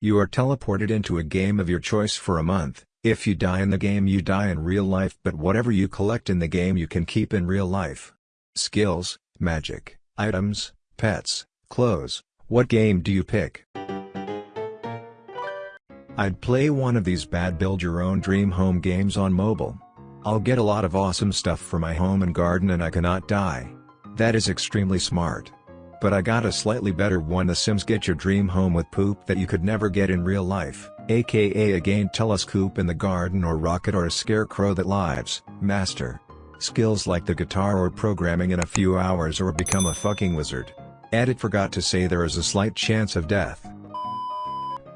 You are teleported into a game of your choice for a month, if you die in the game you die in real life but whatever you collect in the game you can keep in real life. Skills, magic, items, pets, clothes, what game do you pick? I'd play one of these bad build your own dream home games on mobile. I'll get a lot of awesome stuff for my home and garden and I cannot die. That is extremely smart. But I got a slightly better one The Sims get your dream home with poop that you could never get in real life, aka a gain telescope in the garden or rocket or a scarecrow that lives, master. Skills like the guitar or programming in a few hours or become a fucking wizard. Edit forgot to say there is a slight chance of death.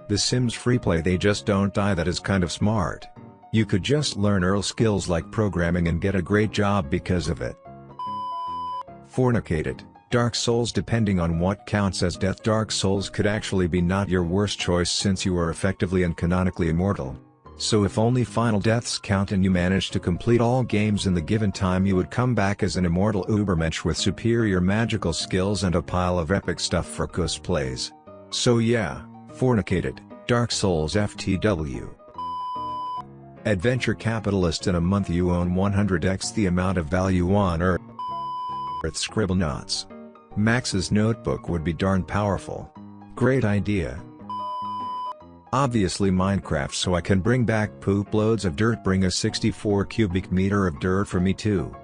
The Sims freeplay they just don't die that is kind of smart. You could just learn Earl skills like programming and get a great job because of it. Fornicated, Dark Souls depending on what counts as death Dark Souls could actually be not your worst choice since you are effectively and canonically immortal. So if only final deaths count and you manage to complete all games in the given time you would come back as an immortal ubermensch with superior magical skills and a pile of epic stuff for cosplays. So yeah, fornicated, Dark Souls FTW. Adventure capitalist in a month you own 100x the amount of value on Earth. Scribblenauts. Max's notebook would be darn powerful. Great idea. Obviously Minecraft so I can bring back poop loads of dirt bring a 64 cubic meter of dirt for me too.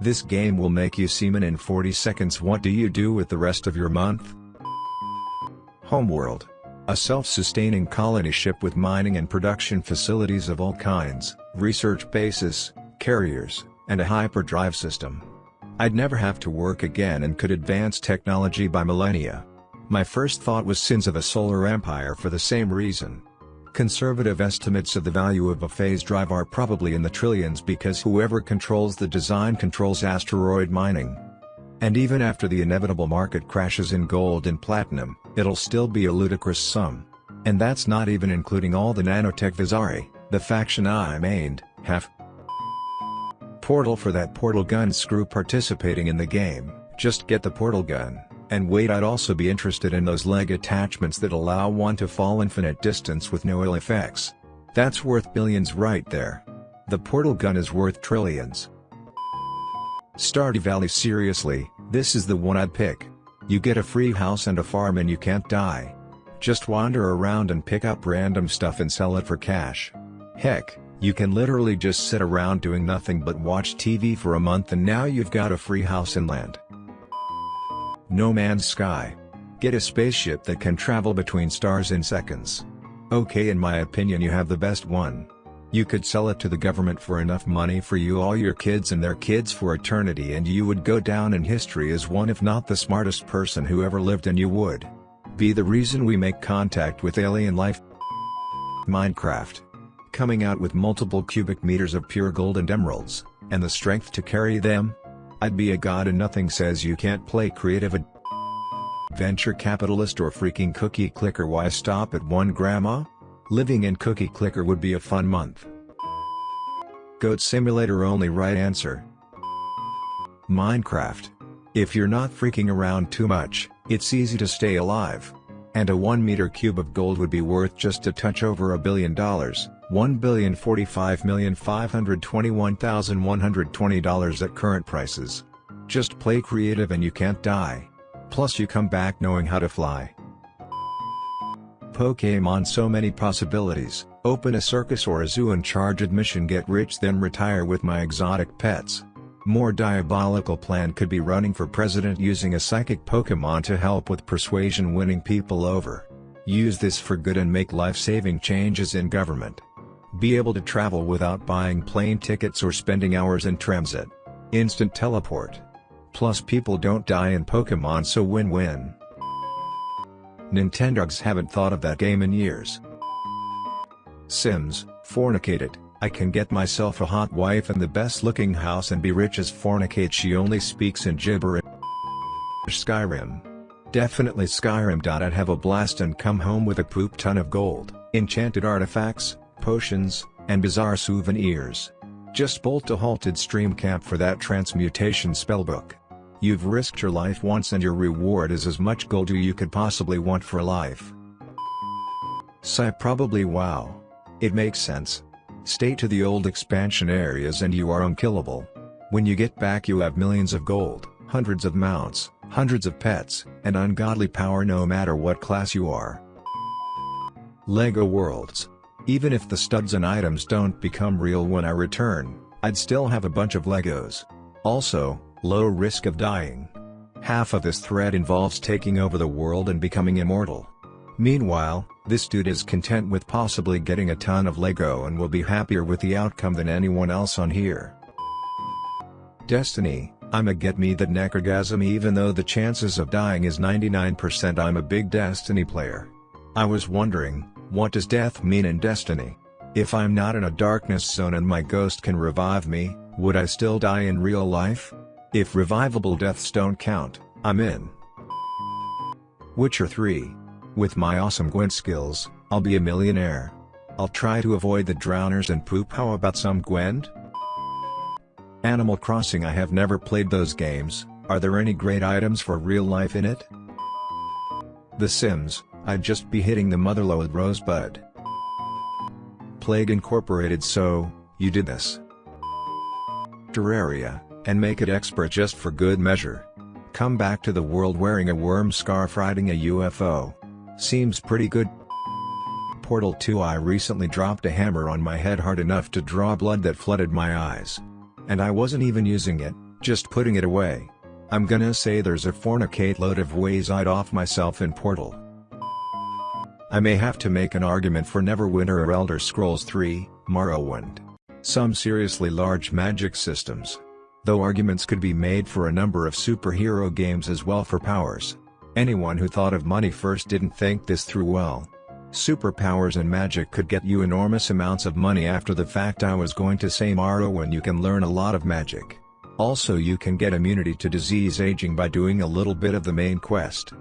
This game will make you semen in 40 seconds what do you do with the rest of your month? Homeworld. A self-sustaining colony ship with mining and production facilities of all kinds, research bases, carriers, and a hyperdrive system. I'd never have to work again and could advance technology by millennia. My first thought was sins of a solar empire for the same reason. Conservative estimates of the value of a phase drive are probably in the trillions because whoever controls the design controls asteroid mining. And even after the inevitable market crashes in gold and platinum, it'll still be a ludicrous sum. And that's not even including all the nanotech Vasari, the faction I mained, have, portal for that portal gun screw participating in the game, just get the portal gun, and wait I'd also be interested in those leg attachments that allow one to fall infinite distance with no ill effects. That's worth billions right there. The portal gun is worth trillions. Stardew Valley seriously, this is the one I'd pick. You get a free house and a farm and you can't die. Just wander around and pick up random stuff and sell it for cash. Heck, you can literally just sit around doing nothing but watch TV for a month and now you've got a free house and land. No Man's Sky. Get a spaceship that can travel between stars in seconds. Okay in my opinion you have the best one. You could sell it to the government for enough money for you all your kids and their kids for eternity and you would go down in history as one if not the smartest person who ever lived and you would be the reason we make contact with alien life. Minecraft coming out with multiple cubic meters of pure gold and emeralds, and the strength to carry them? I'd be a god and nothing says you can't play creative venture capitalist or freaking cookie clicker why stop at one grandma? Living in cookie clicker would be a fun month. Goat simulator only right answer. Minecraft. If you're not freaking around too much, it's easy to stay alive. And a 1 meter cube of gold would be worth just a touch over a billion dollars. $1,045,521,120 at current prices. Just play creative and you can't die. Plus you come back knowing how to fly. Pokemon so many possibilities, open a circus or a zoo and charge admission get rich then retire with my exotic pets. More diabolical plan could be running for president using a psychic Pokemon to help with persuasion winning people over. Use this for good and make life-saving changes in government. Be able to travel without buying plane tickets or spending hours in transit. Instant teleport. Plus people don't die in Pokemon so win-win. Nintendogs haven't thought of that game in years. Sims, fornicated, I can get myself a hot wife and the best looking house and be rich as fornicate she only speaks in gibberish Skyrim. Definitely Skyrim. I'd have a blast and come home with a poop ton of gold, enchanted artifacts, potions, and bizarre souvenirs. Just bolt to halted stream camp for that transmutation spellbook. You've risked your life once and your reward is as much gold as you could possibly want for life. Sigh probably wow. It makes sense. Stay to the old expansion areas and you are unkillable. When you get back you have millions of gold, hundreds of mounts, hundreds of pets, and ungodly power no matter what class you are. LEGO Worlds. Even if the studs and items don't become real when I return, I'd still have a bunch of Legos. Also, low risk of dying. Half of this thread involves taking over the world and becoming immortal. Meanwhile, this dude is content with possibly getting a ton of Lego and will be happier with the outcome than anyone else on here. Destiny, I'm a get me that necrochasm even though the chances of dying is 99% I'm a big Destiny player. I was wondering, what does death mean in Destiny? If I'm not in a darkness zone and my ghost can revive me, would I still die in real life? If revivable deaths don't count, I'm in. Witcher 3. With my awesome Gwent skills, I'll be a millionaire. I'll try to avoid the drowners and poop how about some Gwent? Animal Crossing I have never played those games, are there any great items for real life in it? The Sims, I'd just be hitting the motherlode rosebud. Plague Incorporated so, you did this. Terraria, and make it expert just for good measure. Come back to the world wearing a worm scarf riding a UFO. Seems pretty good. Portal 2 I recently dropped a hammer on my head hard enough to draw blood that flooded my eyes. And I wasn't even using it, just putting it away. I'm gonna say there's a fornicate load of ways I'd off myself in Portal. I may have to make an argument for Neverwinter or Elder Scrolls 3, Morrowind. Some seriously large magic systems. Though arguments could be made for a number of superhero games as well for powers. Anyone who thought of money first didn't think this through well. Superpowers and magic could get you enormous amounts of money after the fact I was going to say Morrowind you can learn a lot of magic. Also you can get immunity to disease aging by doing a little bit of the main quest.